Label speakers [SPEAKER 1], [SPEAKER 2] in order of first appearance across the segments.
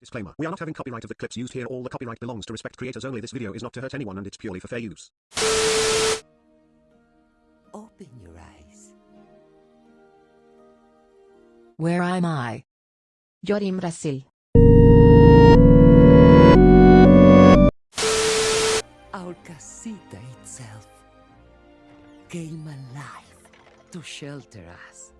[SPEAKER 1] Disclaimer. We are not having copyright of the clips used here. All the copyright belongs to respect creators only. This video is not to hurt anyone and it's purely for fair use.
[SPEAKER 2] Open your eyes.
[SPEAKER 3] Where am I? You're in Brazil.
[SPEAKER 2] Our casita itself came alive to shelter us.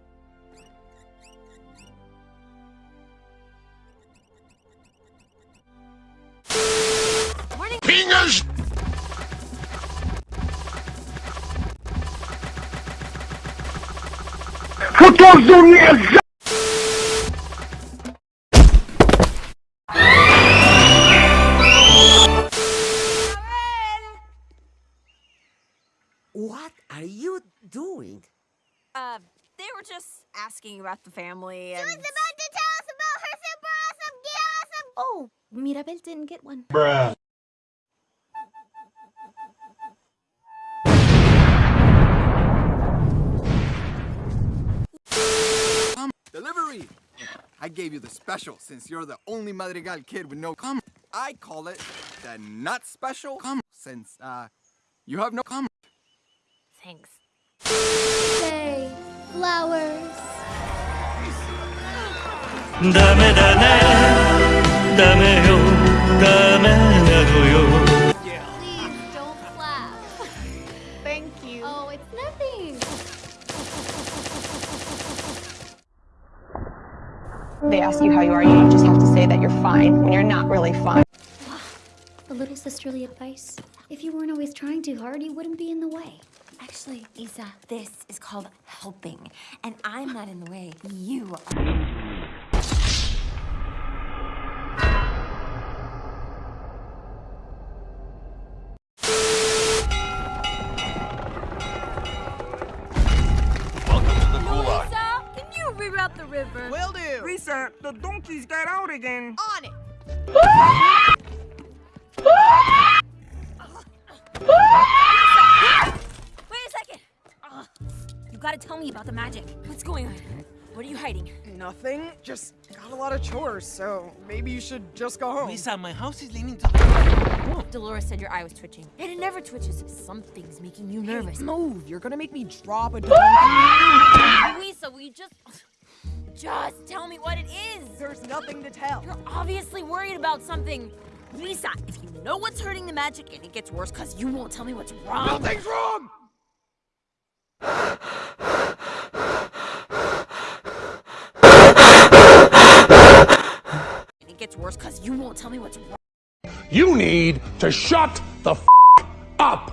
[SPEAKER 2] What are you doing?
[SPEAKER 4] Uh, they were just asking about the family and.
[SPEAKER 5] about to tell us about her super awesome, awesome. Oh, Mirabel didn't get one.
[SPEAKER 6] Delivery! I gave you the special since you're the only Madrigal kid with no cum. I call it the not special cum since, uh, you have no cum.
[SPEAKER 4] Thanks.
[SPEAKER 5] Say, flowers.
[SPEAKER 7] They ask you how you are, you just have to say that you're fine when you're not really fine.
[SPEAKER 5] A little sisterly advice. If you weren't always trying too hard, you wouldn't be in the way.
[SPEAKER 4] Actually, Isa, this is called helping. And I'm not in the way. You are. The river?
[SPEAKER 8] Will do. Luisa, the donkeys got out again.
[SPEAKER 4] On it. Wait a second. Ugh. You gotta tell me about the magic. What's going on? What are you hiding?
[SPEAKER 8] Nothing. Just got a lot of chores, so maybe you should just go home.
[SPEAKER 9] Luisa, my house is leaning to the oh.
[SPEAKER 4] Dolores said your eye was twitching. And it never twitches. Something's making you nervous.
[SPEAKER 8] Move. You're gonna make me drop a donkey.
[SPEAKER 4] Luisa, will you just. Just tell me what it is.
[SPEAKER 8] There's nothing to tell.
[SPEAKER 4] You're obviously worried about something. Luisa, if you know what's hurting the magic and it gets worse because you won't tell me what's wrong.
[SPEAKER 6] Nothing's wrong!
[SPEAKER 4] And it gets worse because you won't tell me what's wrong.
[SPEAKER 10] You need to shut the f- up.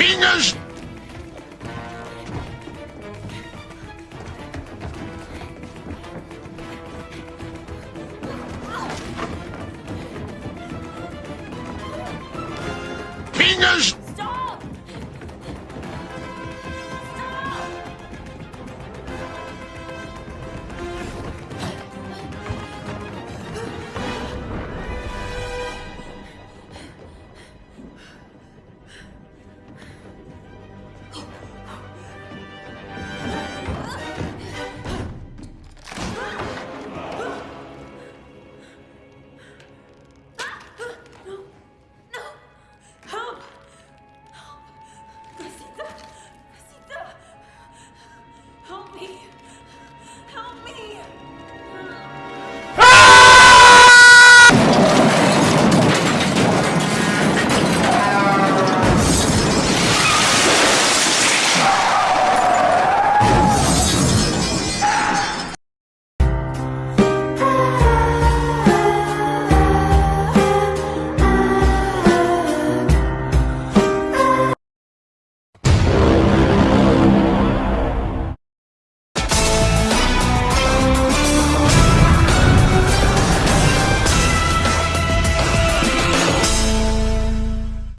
[SPEAKER 10] Fingers.